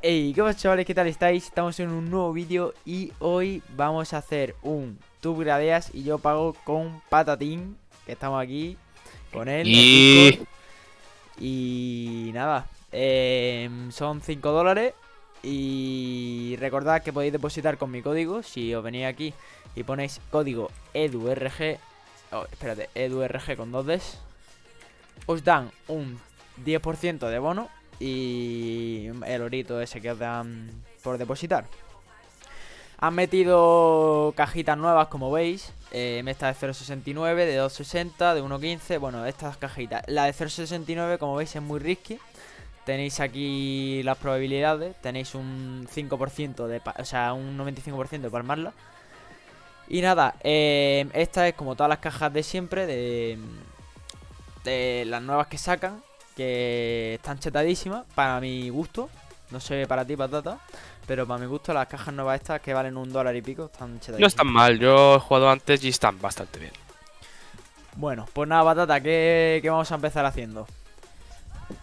Hey, ¿qué pasa chavales? ¿Qué tal estáis? Estamos en un nuevo vídeo y hoy vamos a hacer un tú gradeas y yo pago con Patatín, que estamos aquí con él. Y... Y nada, em, son 5 dólares y recordad que podéis depositar con mi código si os venís aquí y ponéis código EDURG, oh, espérate, EDURG con dos Ds, os dan un 10% de bono y el orito ese que os dan por depositar. Han metido cajitas nuevas, como veis. Eh, esta de 0.69, de 2.60, de 1.15. Bueno, estas cajitas. La de 0.69, como veis, es muy risky. Tenéis aquí las probabilidades. Tenéis un 5% de... O sea, un 95% de palmarla. Y nada, eh, esta es como todas las cajas de siempre, de, de las nuevas que sacan que están chetadísimas para mi gusto. No sé para ti, patata. Pero para mi gusto, las cajas nuevas estas que valen un dólar y pico están chetadísimas. No están mal, yo he jugado antes y están bastante bien. Bueno, pues nada, patata, ¿qué, qué vamos a empezar haciendo?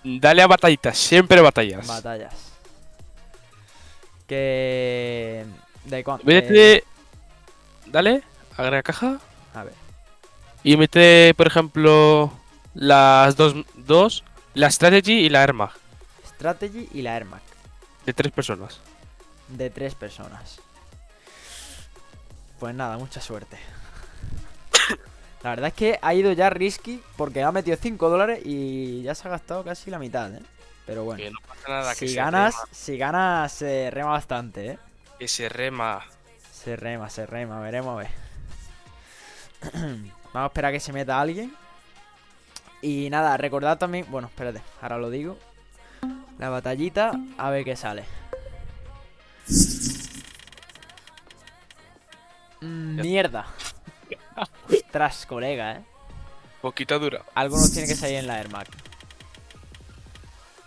Dale a batallitas, siempre batallas. Batallas. Que. ¿De cuánto? Métete. Dale, agrega caja. A ver. Y mete, por ejemplo, las dos, dos la Strategy y la Air Mag. Strategy y la Air Mag. De tres personas. De tres personas. Pues nada, mucha suerte. La verdad es que ha ido ya risky porque ha metido 5 dólares y ya se ha gastado casi la mitad, ¿eh? Pero bueno. Que no pasa nada, que si ganas, si ganas se rema bastante, ¿eh? Que se rema. Se rema, se rema, veremos a ver. Vamos a esperar a que se meta alguien. Y nada, recordad también. Bueno, espérate, ahora lo digo. La batallita, a ver qué sale. Mierda. Ostras, colega, eh. Poquita dura. Algo nos tiene que salir en la Air Mac.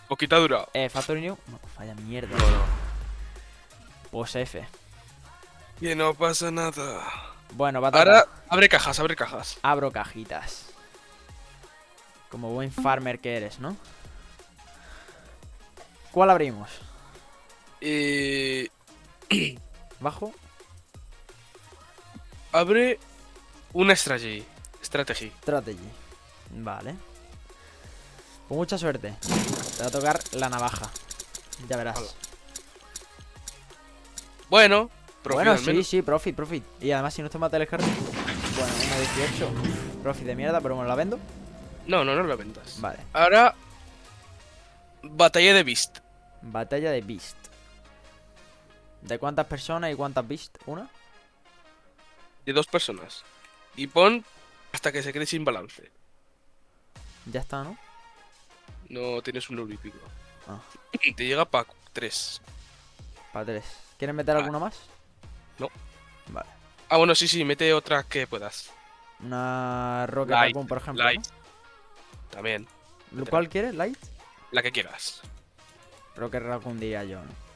Poquita dura. Eh, Factory New. No, vaya mierda. No, no. Pues F. Que no pasa nada. Bueno, batalla. Ahora, abre cajas, abre cajas. Abro cajitas. Como buen farmer que eres, ¿no? ¿Cuál abrimos? Eh, ¿Bajo? abre una strategy. Strategy. Strategy. Vale. Con mucha suerte. Te va a tocar la navaja. Ya verás. Hola. Bueno, profit bueno, sí, sí, profit, profit. Y además, si no te mata el carro. Bueno, una 18. Profit de mierda, pero bueno, la vendo. No, no, no lo vendas. Vale. Ahora, batalla de Beast. Batalla de Beast. ¿De cuántas personas y cuántas Beast? ¿Una? De dos personas. Y pon hasta que se quede sin balance. Ya está, ¿no? No tienes un euro y pico. Ah. Te llega para tres. Para tres. ¿Quieres meter Ah. alguna más? No. Vale. Ah, bueno, sí, sí, mete otra que puedas. Una Rocket Light, Raccoon, por ejemplo. Light. También. ¿no? ¿Cuál quieres? ¿Light? La que quieras. Rocket Raccoon diría yo, ¿no?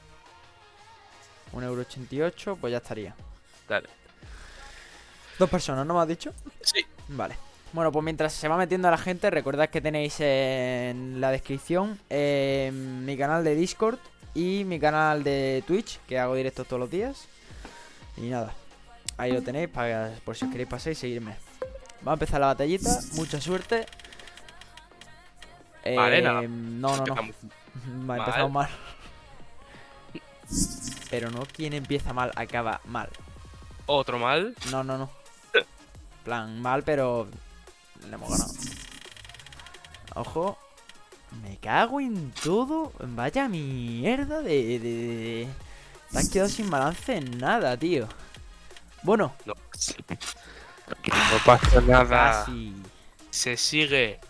1,88€, pues ya estaría. Dale. Dos personas, ¿no me has dicho? Sí. Vale. Bueno, pues mientras se va metiendo la gente, recordad que tenéis en la descripción eh, mi canal de Discord y mi canal de Twitch, que hago directos todos los días. Y nada, ahí lo tenéis para, por si os queréis pasar y seguirme. Va a empezar la batallita, mucha suerte. Vale, Eh, nada. No, no, no. Va, empezamos mal. Pero no quien empieza mal acaba mal. Otro mal. No, no, no. plan, mal, pero le hemos ganado. Ojo. Me cago en todo. Vaya mierda de... de, de- Te has quedado sin balance en nada, tío. Bueno, No. No pasa nada. casi. Se sigue.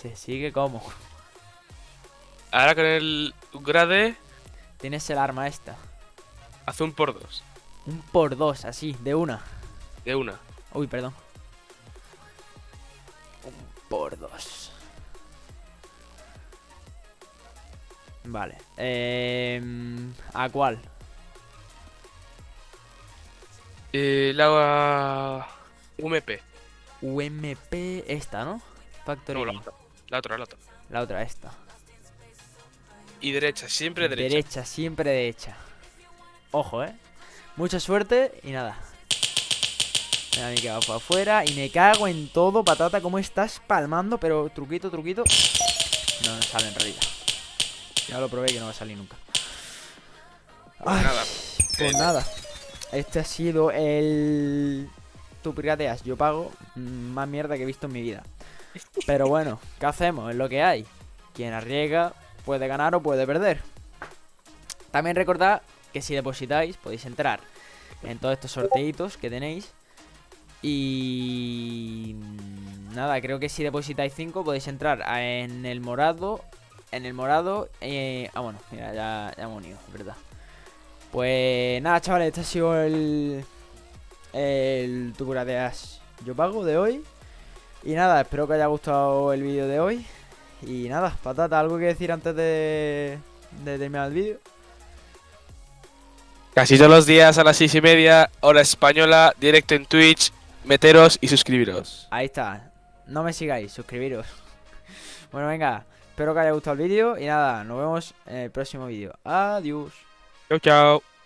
Se sigue como. Ahora con el grade, Tienes el arma esta. hace un por dos. Un por dos, así, de una. De una. Uy, perdón. Un por dos. Vale. Eh, ¿A cuál? Eh, la UMP. UMP esta, ¿no? Factory. No, la otra. La otra, la otra. Esta. y derecha, siempre derecha. Derecha, siempre derecha. Ojo, eh. Mucha suerte y nada. Mira, mi que va por afuera. Y me cago en todo, patata. ¿Cómo estás palmando? Pero truquito, truquito. No, no sale en realidad. Ya lo probé que no va a salir nunca. Pues Ay, nada. Pues nada. Este ha sido el. Tú pirateas, yo pago. Más mierda que he visto en mi vida. Pero bueno, ¿qué hacemos? Es lo que hay. Quien arriesga puede ganar o puede perder. También recordad que si depositáis podéis entrar en todos estos sorteitos que tenéis. Y nada, creo que si depositáis 5 podéis entrar en el morado. En el morado. eh, ah, bueno, mira, ya, hemos unido, verdad. Pues nada, chavales, este ha sido el. El Tucura de Ash Yo Pago de hoy. Y nada, espero que haya gustado el vídeo de hoy. Y nada, patata, ¿algo que decir antes de, de terminar el vídeo? Casi todos los días a las seis y media, hora española, directo en Twitch. Meteros y suscribiros. Ahí está. No me sigáis, suscribiros. Bueno, venga, espero que haya gustado el vídeo. Y nada, nos vemos en el próximo vídeo. Adiós. Chao, chao.